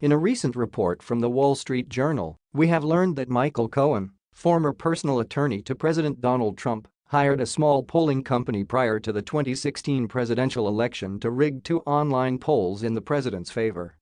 In a recent report from the Wall Street Journal, we have learned that Michael Cohen, former personal attorney to President Donald Trump, hired a small polling company prior to the 2016 presidential election to rig two online polls in the president's favor.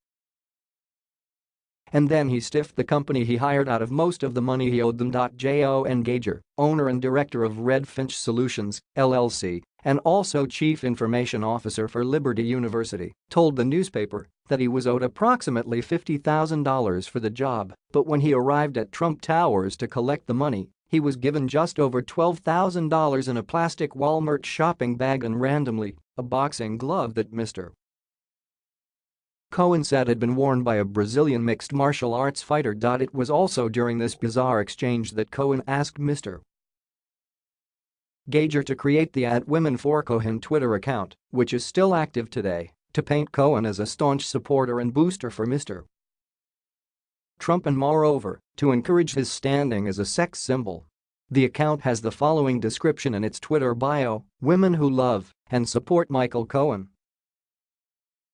And then he stiffed the company he hired out of most of the money he owed them. John Gauger, owner and director of Redfinch Solutions, LLC, and also chief information officer for Liberty University, told the newspaper that he was owed approximately $50,000 for the job, but when he arrived at Trump Towers to collect the money, he was given just over $12,000 in a plastic Walmart shopping bag and randomly, a boxing glove that Mr. Cohen said had been worn by a Brazilian mixed martial arts fighter. It was also during this bizarre exchange that Cohen asked Mr. Gauger to create the at Women for Cohen Twitter account, which is still active today, to paint Cohen as a staunch supporter and booster for Mr. Trump and moreover, to encourage his standing as a sex symbol. The account has the following description in its Twitter bio, women who love and support Michael Cohen.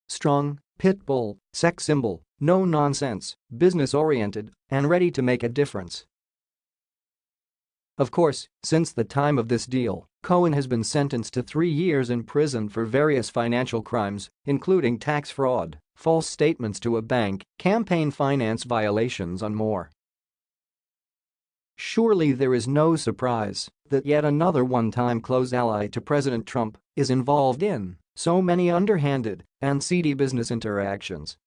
Strong, pit bull, sex symbol, no nonsense, business-oriented, and ready to make a difference. Of course, since the time of this deal, Cohen has been sentenced to three years in prison for various financial crimes, including tax fraud, false statements to a bank, campaign finance violations and more. Surely there is no surprise that yet another one-time close ally to President Trump is involved in so many underhanded and seedy business interactions